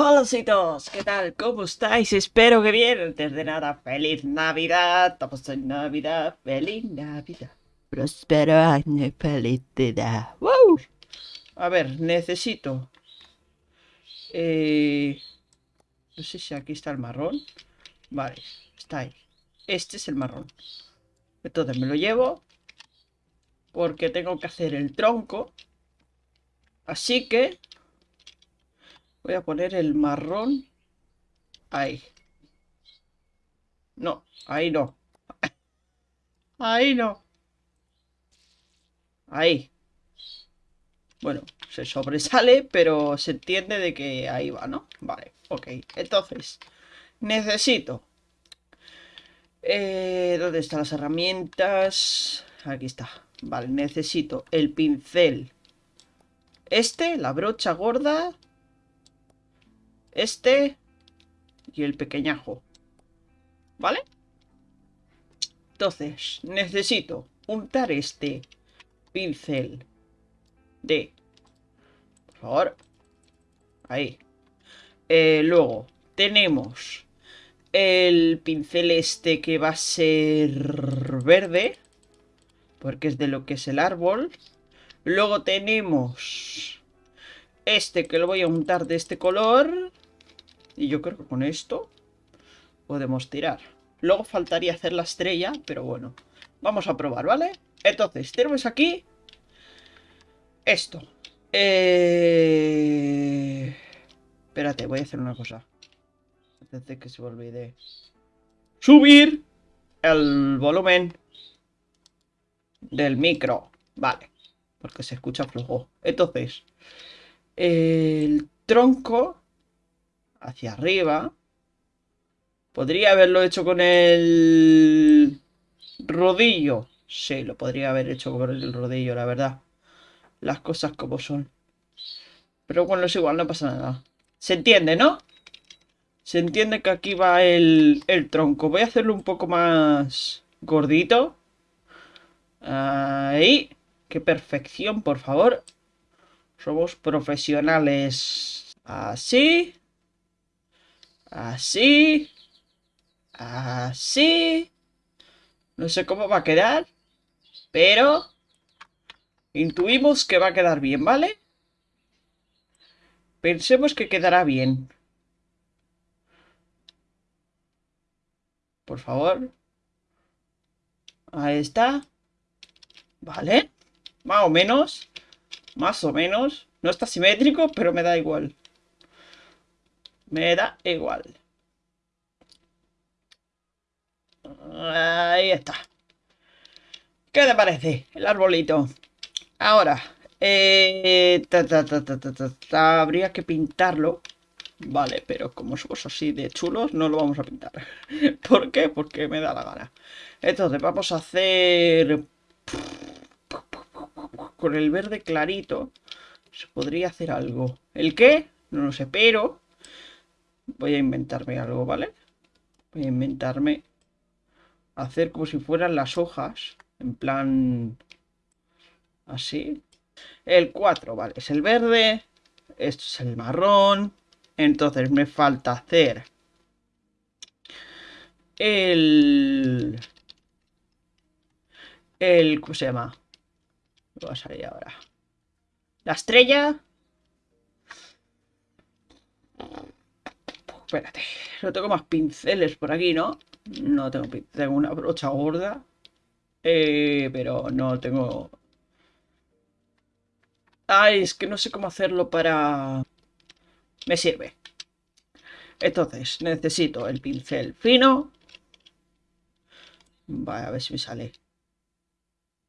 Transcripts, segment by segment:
Hola todos, ¿qué tal? ¿Cómo estáis? Espero que bien. Antes de nada, feliz Navidad. Estamos en Navidad. Feliz Navidad. Próspero año, felicidad. ¡Wow! A ver, necesito... Eh... No sé si aquí está el marrón. Vale, está ahí. Este es el marrón. Entonces me lo llevo. Porque tengo que hacer el tronco. Así que Voy a poner el marrón ahí. No, ahí no. Ahí no. Ahí. Bueno, se sobresale, pero se entiende de que ahí va, ¿no? Vale, ok. Entonces, necesito... Eh, ¿Dónde están las herramientas? Aquí está. Vale, necesito el pincel. Este, la brocha gorda este y el pequeñajo. ¿Vale? Entonces, necesito untar este pincel de... Por favor. Ahí. Eh, luego, tenemos el pincel este que va a ser verde. Porque es de lo que es el árbol. Luego tenemos este que lo voy a untar de este color. Y yo creo que con esto podemos tirar. Luego faltaría hacer la estrella, pero bueno. Vamos a probar, ¿vale? Entonces, tenemos aquí esto. Eh... Espérate, voy a hacer una cosa. Antes de que se me olvide. Subir el volumen del micro. Vale. Porque se escucha flojo. Entonces, el tronco hacia arriba. Podría haberlo hecho con el rodillo. Sí, lo podría haber hecho con el rodillo, la verdad. Las cosas como son. Pero bueno, es igual, no pasa nada. Se entiende, ¿no? Se entiende que aquí va el, el tronco. Voy a hacerlo un poco más gordito. Ahí. Qué perfección, por favor. Somos profesionales. Así. Así. Así. No sé cómo va a quedar. Pero... Intuimos que va a quedar bien, ¿vale? Pensemos que quedará bien. Por favor. Ahí está. Vale. Más o menos. Más o menos. No está simétrico, pero me da igual. Me da igual. Ahí está. ¿Qué te parece el arbolito? Ahora, eh, habría que pintarlo. Vale, pero como somos así de chulos, no lo vamos a pintar. ¿Por qué? Porque me da la gana. Entonces, vamos a hacer... Con el verde clarito se podría hacer algo. ¿El qué? No lo sé, pero Voy a inventarme algo, ¿vale? Voy a inventarme hacer como si fueran las hojas. En plan... Así. El 4, vale, es el verde. Esto es el marrón. Entonces me falta hacer... El... El... ¿Cómo se llama? Lo va a salir ahora. La estrella. Espérate, no tengo más pinceles por aquí, ¿no? No tengo Tengo una brocha gorda. Eh, pero no tengo... Ay, es que no sé cómo hacerlo para... Me sirve. Entonces, necesito el pincel fino. Vale, a ver si me sale.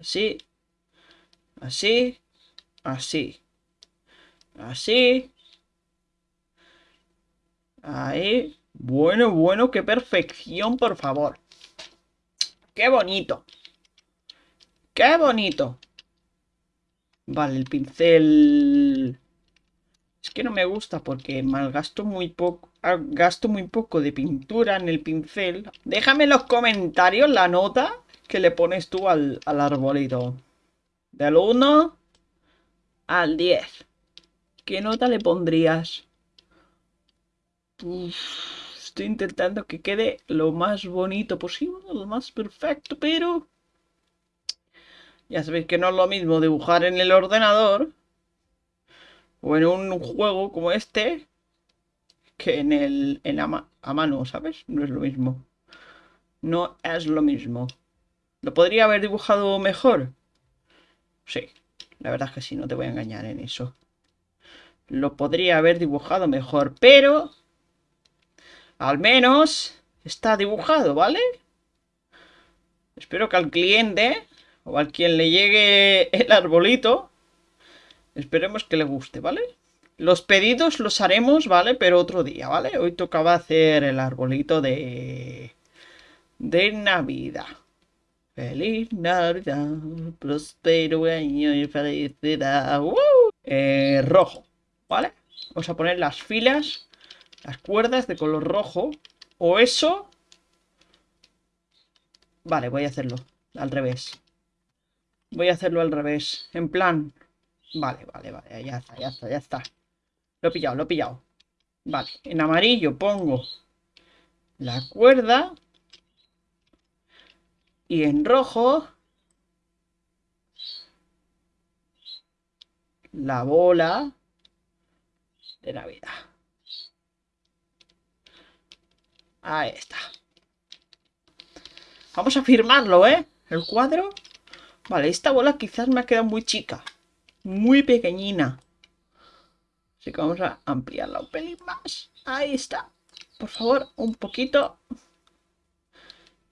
Así. Así. Así. Así. Ahí. Bueno, bueno, qué perfección, por favor. Qué bonito. Qué bonito. Vale, el pincel... Es que no me gusta porque malgasto muy poco... Ah, gasto muy poco de pintura en el pincel. Déjame en los comentarios la nota que le pones tú al, al arbolito. Del 1 al 10. ¿Qué nota le pondrías? Estoy intentando que quede lo más bonito posible, lo más perfecto, pero... Ya sabéis que no es lo mismo dibujar en el ordenador o en un juego como este que en el en a mano, ¿sabes? No es lo mismo. No es lo mismo. ¿Lo podría haber dibujado mejor? Sí, la verdad es que sí, no te voy a engañar en eso. Lo podría haber dibujado mejor, pero... Al menos está dibujado, ¿vale? Espero que al cliente o al quien le llegue el arbolito, esperemos que le guste, ¿vale? Los pedidos los haremos, ¿vale? Pero otro día, ¿vale? Hoy tocaba hacer el arbolito de... De Navidad. Feliz Navidad, prospero año y felicidad. Eh, rojo, ¿vale? Vamos a poner las filas, las cuerdas de color rojo. O eso... Vale, voy a hacerlo al revés. Voy a hacerlo al revés. En plan... Vale, vale, vale. Ya está, ya está, ya está. Lo he pillado, lo he pillado. Vale, en amarillo pongo la cuerda. Y en rojo... La bola de Navidad. Ahí está. Vamos a firmarlo, ¿eh? El cuadro. Vale, esta bola quizás me ha quedado muy chica. Muy pequeñina. Así que vamos a ampliarla un pelín más. Ahí está. Por favor, un poquito.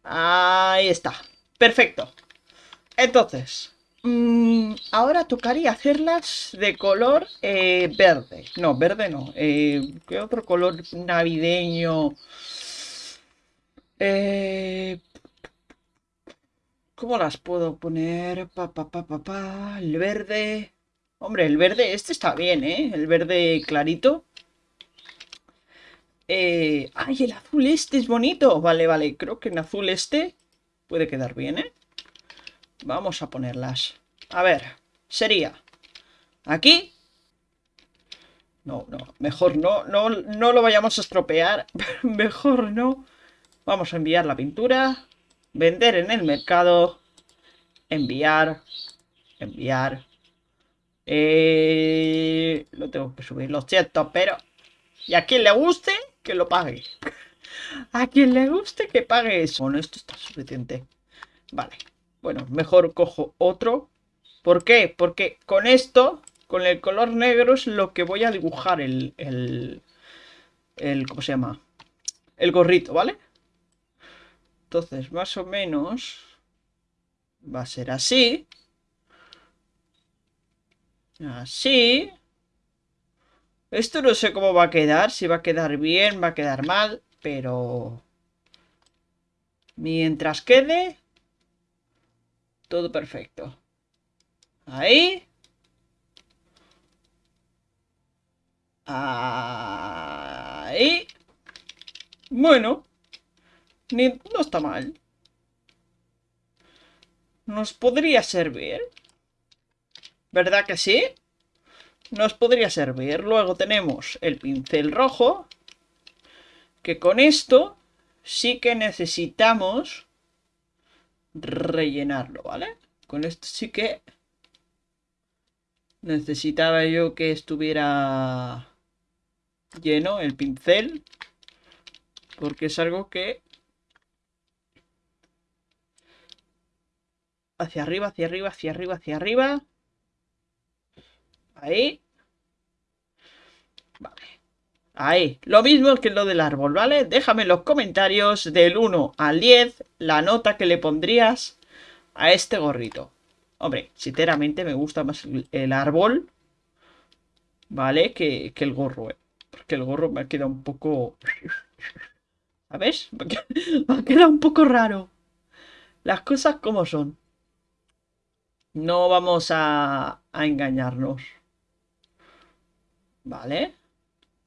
Ahí está. Perfecto. Entonces, mm, ahora tocaría hacerlas de color eh, verde. No, verde no. Eh, ¿Qué otro color navideño? Eh, ¿Cómo las puedo poner? Pa, pa, pa, pa, pa. El verde. Hombre, el verde, este está bien, ¿eh? El verde clarito. Eh... ¡Ay, el azul este es bonito! Vale, vale, creo que en azul este puede quedar bien, ¿eh? Vamos a ponerlas. A ver, sería aquí. No, no, mejor no, no, no lo vayamos a estropear. mejor no. Vamos a enviar la pintura. Vender en el mercado. Enviar. Enviar. Eh, lo tengo que subir, lo siento, pero... Y a quien le guste, que lo pague. a quien le guste, que pague eso. Bueno, esto está suficiente. Vale. Bueno, mejor cojo otro. ¿Por qué? Porque con esto, con el color negro, es lo que voy a dibujar el... el, el ¿Cómo se llama? El gorrito, ¿vale? Entonces, más o menos va a ser así. Así. Esto no sé cómo va a quedar, si va a quedar bien, va a quedar mal, pero... Mientras quede... Todo perfecto. Ahí. Ahí. Bueno. No está mal. Nos podría servir. ¿Verdad que sí? Nos podría servir. Luego tenemos el pincel rojo. Que con esto sí que necesitamos rellenarlo, ¿vale? Con esto sí que necesitaba yo que estuviera lleno el pincel. Porque es algo que... Hacia arriba, hacia arriba, hacia arriba, hacia arriba. Ahí. Vale. Ahí. Lo mismo que lo del árbol, ¿vale? Déjame en los comentarios del 1 al 10 la nota que le pondrías a este gorrito. Hombre, sinceramente me gusta más el árbol, ¿vale? Que, el gorro, ¿eh? Porque el gorro me ha quedado un poco... ¿Sabes? Me ha quedado un poco raro. Las cosas como son. No vamos a, engañarnos. Vale.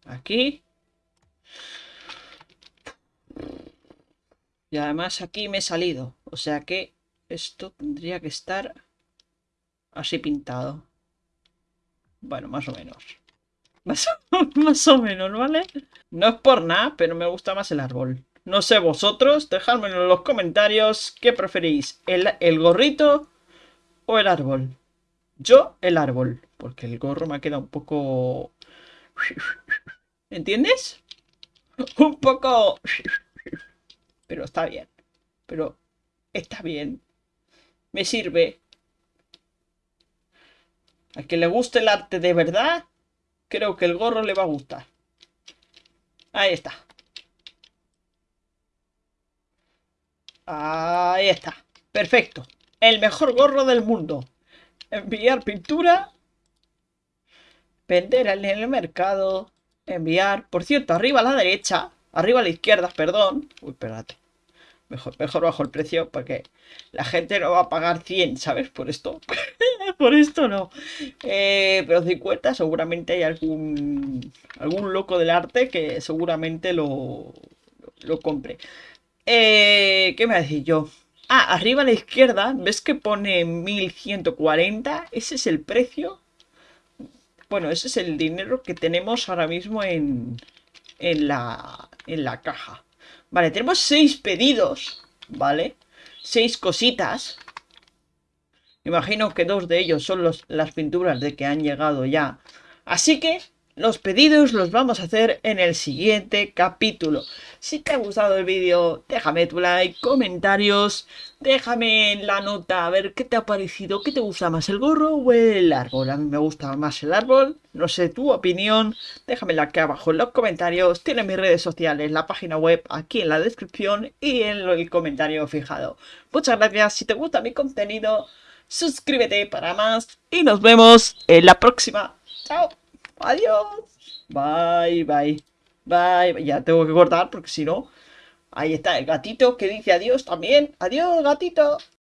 Aquí. Y además aquí me he salido. O sea que esto tendría que estar así pintado. Bueno, más o menos. Más, o menos, ¿vale? No es por nada, pero me gusta más el árbol. No sé vosotros, dejadmelo en los comentarios qué preferís, el, el gorrito o el árbol. Yo, el árbol, porque el gorro me ha quedado un poco... ¿Entiendes? Un poco... Pero está bien. Pero está bien. Me sirve. A que le guste el arte de verdad, creo que el gorro le va a gustar. Ahí está. Ahí está. Perfecto. El mejor gorro del mundo. Enviar pintura. Vender en el mercado. Enviar. Por cierto, arriba a la derecha. Arriba a la izquierda, perdón. Uy, espérate. Mejor, mejor bajo el precio porque la gente no va a pagar 100, ¿sabes? Por esto. Por esto no. Eh, pero 50 seguramente hay algún algún loco del arte que seguramente lo, lo compre. Eh, ¿Qué me va a decir yo? Ah, arriba a la izquierda, ¿ves que pone 1140? Ese es el precio. Bueno, ese es el dinero que tenemos ahora mismo en, en, la, en la caja. Vale, tenemos seis pedidos, ¿vale? Seis cositas. Imagino que dos de ellos son las pinturas de que han llegado ya. Así que los pedidos los vamos a hacer en el siguiente capítulo. Si te ha gustado el vídeo, déjame tu like, comentarios, déjame la nota a ver qué te ha parecido, qué te gusta más, el gorro o el árbol. A mí me gusta más el árbol, no sé tu opinión, déjamela aquí abajo en los comentarios, tiene mis redes sociales, la página web aquí en la descripción y en el comentario fijado. Muchas gracias, si te gusta mi contenido, suscríbete para más y nos vemos en la próxima. Chao. Adiós. Bye, bye. Bye. Ya tengo que cortar porque si no... Ahí está el gatito que dice adiós también. Adiós, gatito.